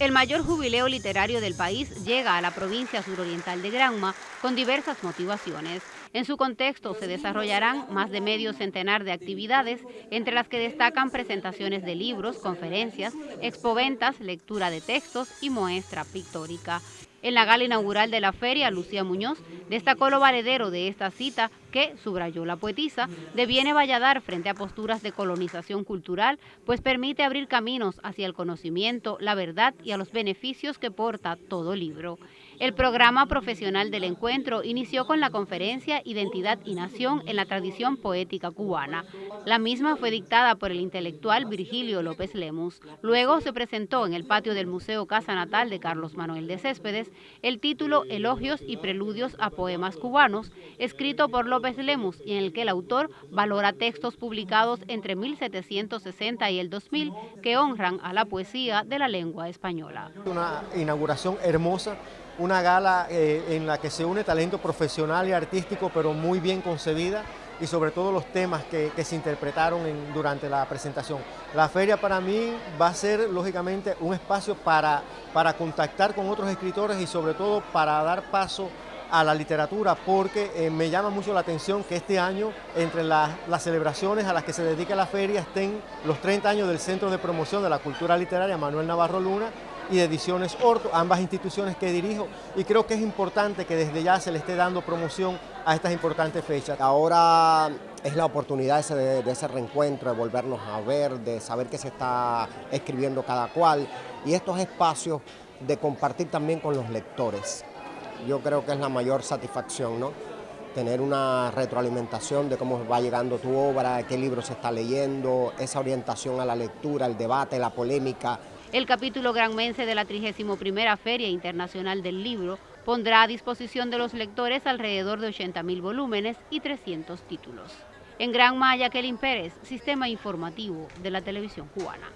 El mayor jubileo literario del país llega a la provincia suroriental de Granma con diversas motivaciones. En su contexto se desarrollarán más de medio centenar de actividades, entre las que destacan presentaciones de libros, conferencias, expoventas, lectura de textos y muestra pictórica. En la gala inaugural de la feria, Lucía Muñoz destacó lo valedero de esta cita que, subrayó la poetisa, deviene valladar frente a posturas de colonización cultural, pues permite abrir caminos hacia el conocimiento, la verdad y a los beneficios que porta todo libro. El programa profesional del encuentro inició con la conferencia Identidad y Nación en la tradición poética cubana. La misma fue dictada por el intelectual Virgilio López Lemus. Luego se presentó en el patio del Museo Casa Natal de Carlos Manuel de Céspedes el título Elogios y Preludios a Poemas Cubanos, escrito por López Lemus y en el que el autor valora textos publicados entre 1760 y el 2000 que honran a la poesía de la lengua española. Una inauguración hermosa una gala eh, en la que se une talento profesional y artístico, pero muy bien concebida y sobre todo los temas que, se interpretaron durante la presentación. La feria para mí va a ser lógicamente un espacio para, para contactar con otros escritores y sobre todo para dar paso a la literatura porque eh, me llama mucho la atención que este año entre las celebraciones a las que se dedica la feria estén los 30 años del Centro de Promoción de la Cultura Literaria Manuel Navarro Luna y de Ediciones Orto, ambas instituciones que dirijo y creo que es importante que desde ya se le esté dando promoción a estas importantes fechas. Ahora es la oportunidad de, de ese reencuentro, de volvernos a ver, de saber qué se está escribiendo cada cual y estos espacios de compartir también con los lectores. Yo creo que es la mayor satisfacción, ¿no? tener una retroalimentación de cómo va llegando tu obra, qué libro se está leyendo, esa orientación a la lectura, el debate, la polémica, el capítulo granmense de la 31 Feria Internacional del Libro pondrá a disposición de los lectores alrededor de 80.000 volúmenes y 300 títulos. En Gran Maya, Kelly Pérez, Sistema Informativo de la Televisión Cubana.